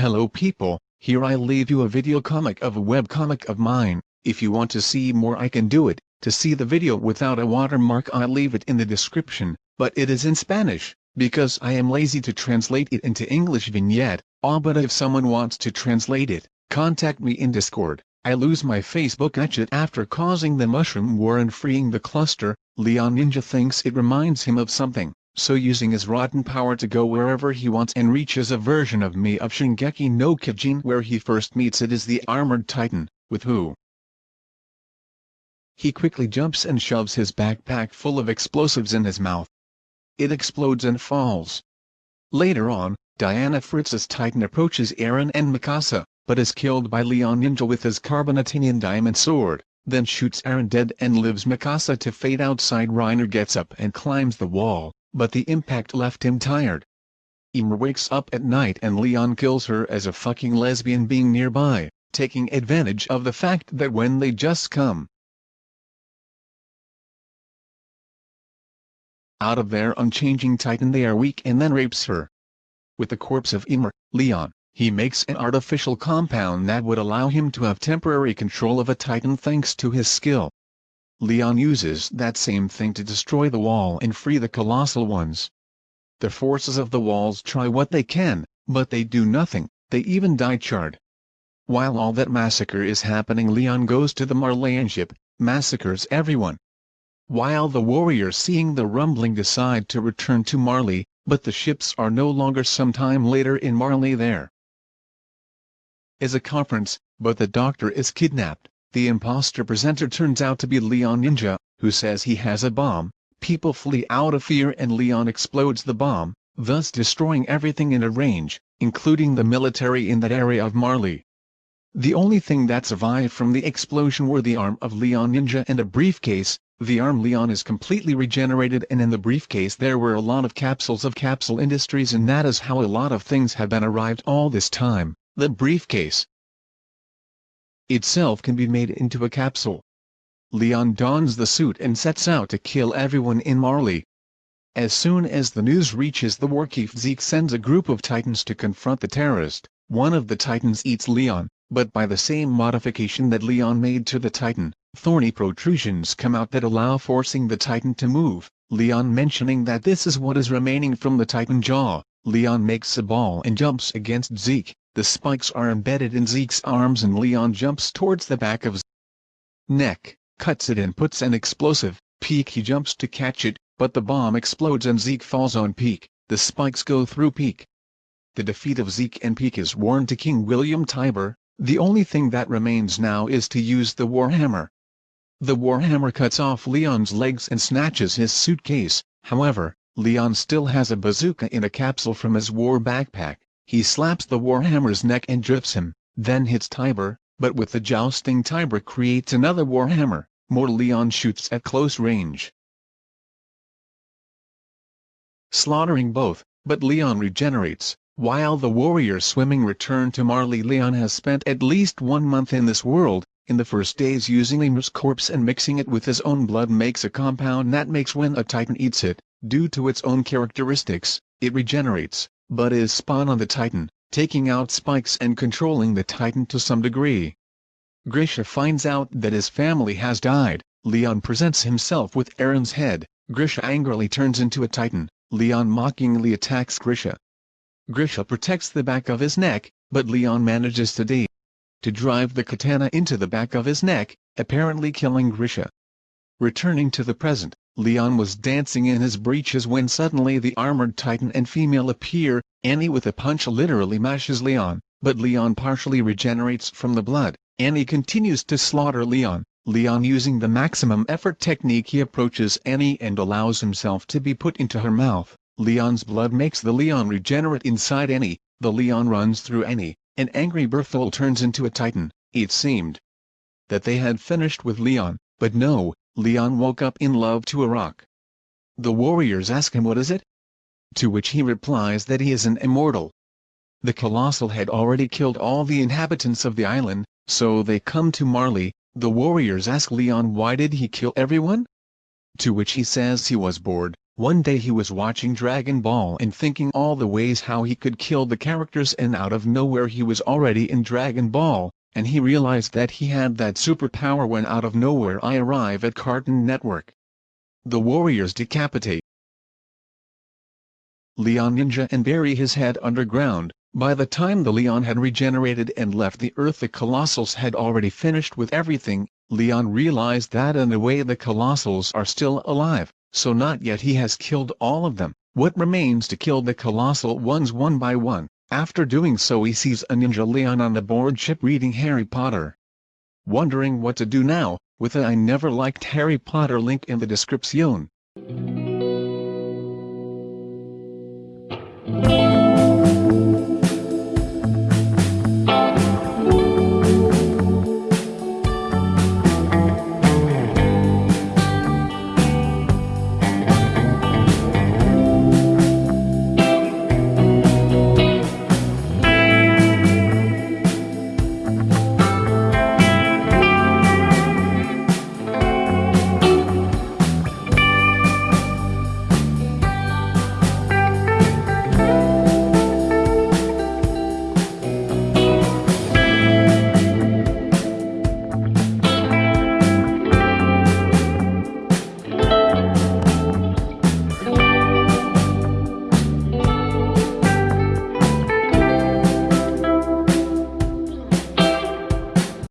Hello people, here I leave you a video comic of a webcomic of mine, if you want to see more I can do it, to see the video without a watermark I'll leave it in the description, but it is in Spanish, because I am lazy to translate it into English vignette, ah but if someone wants to translate it, contact me in Discord, I lose my Facebook account after causing the mushroom war and freeing the cluster, Leon Ninja thinks it reminds him of something so using his rotten power to go wherever he wants and reaches a version of me of Shingeki no Kyojin where he first meets it is the armored titan, with who he quickly jumps and shoves his backpack full of explosives in his mouth. It explodes and falls. Later on, Diana Fritz's titan approaches Eren and Mikasa, but is killed by Leon Ninja with his carbonatinian diamond sword, then shoots Eren dead and lives Mikasa to fade outside Reiner gets up and climbs the wall, but the impact left him tired. Ymir wakes up at night and Leon kills her as a fucking lesbian being nearby, taking advantage of the fact that when they just come out of their unchanging titan they are weak and then rapes her. With the corpse of Ymir, Leon, he makes an artificial compound that would allow him to have temporary control of a titan thanks to his skill. Leon uses that same thing to destroy the wall and free the colossal ones. The forces of the walls try what they can, but they do nothing, they even die charred. While all that massacre is happening Leon goes to the Marleyan ship, massacres everyone. While the warriors seeing the rumbling decide to return to Marley, but the ships are no longer some time later in Marley there. Is a conference, but the doctor is kidnapped. The imposter presenter turns out to be Leon Ninja, who says he has a bomb, people flee out of fear and Leon explodes the bomb, thus destroying everything in a range, including the military in that area of Marley. The only thing that survived from the explosion were the arm of Leon Ninja and a briefcase, the arm Leon is completely regenerated and in the briefcase there were a lot of capsules of Capsule Industries and that is how a lot of things have been arrived all this time, the briefcase, itself can be made into a capsule. Leon dons the suit and sets out to kill everyone in Marley. As soon as the news reaches the Warchief Zeke sends a group of titans to confront the terrorist, one of the titans eats Leon, but by the same modification that Leon made to the titan, thorny protrusions come out that allow forcing the titan to move, Leon mentioning that this is what is remaining from the titan jaw, Leon makes a ball and jumps against Zeke, the spikes are embedded in Zeke's arms and Leon jumps towards the back of Zeke's neck, cuts it and puts an explosive, Pieck he jumps to catch it, but the bomb explodes and Zeke falls on Pieck, the spikes go through Pieck. The defeat of Zeke and Pieck is warned to King William Tybur, the only thing that remains now is to use the Warhammer. The Warhammer cuts off Leon's legs and snatches his suitcase, however, Leon still has a bazooka in a capsule from his war backpack. He slaps the Warhammer's neck and drifts him, then hits Tybur, but with the jousting Tybur creates another Warhammer, more Leon shoots at close range. Slaughtering both, but Leon regenerates, while the warriors swimming return to Marley Leon has spent at least one month in this world, in the first days using Ymir's corpse and mixing it with his own blood makes a compound that makes when a titan eats it, due to its own characteristics, it regenerates, but is spawn on the Titan, taking out spikes and controlling the Titan to some degree. Grisha finds out that his family has died, Leon presents himself with Eren's head, Grisha angrily turns into a Titan, Leon mockingly attacks Grisha. Grisha protects the back of his neck, but Leon manages today to drive the katana into the back of his neck, apparently killing Grisha. Returning to the present, Leon was dancing in his breeches when suddenly the armored titan and female appear, Annie with a punch literally mashes Leon, but Leon partially regenerates from the blood, Annie continues to slaughter Leon, Leon using the maximum effort technique he approaches Annie and allows himself to be put into her mouth, Leon's blood makes the Leon regenerate inside Annie, the Leon runs through Annie, and angry Bertholdt turns into a titan, it seemed that they had finished with Leon, but no, Leon woke up in love to a rock. The warriors ask him what is it? To which he replies that he is an immortal. The Colossal had already killed all the inhabitants of the island, so they come to Marley, the warriors ask Leon why did he kill everyone? To which he says he was bored, One day he was watching Dragon Ball and thinking all the ways how he could kill the characters and out of nowhere he was already in Dragon Ball, and he realized that he had that superpower when out of nowhere I arrive at Cartoon Network. The Warriors decapitate Leon Ninja and bury his head underground. By the time the Leon had regenerated and left the earth the Colossals had already finished with everything, Leon realized that in a way the Colossals are still alive, so not yet he has killed all of them. What remains to kill the colossal ones one by one, after doing so he sees a Ninja Leon on the board ship reading Harry Potter. Wondering what to do now, with a I never liked Harry Potter link in the description.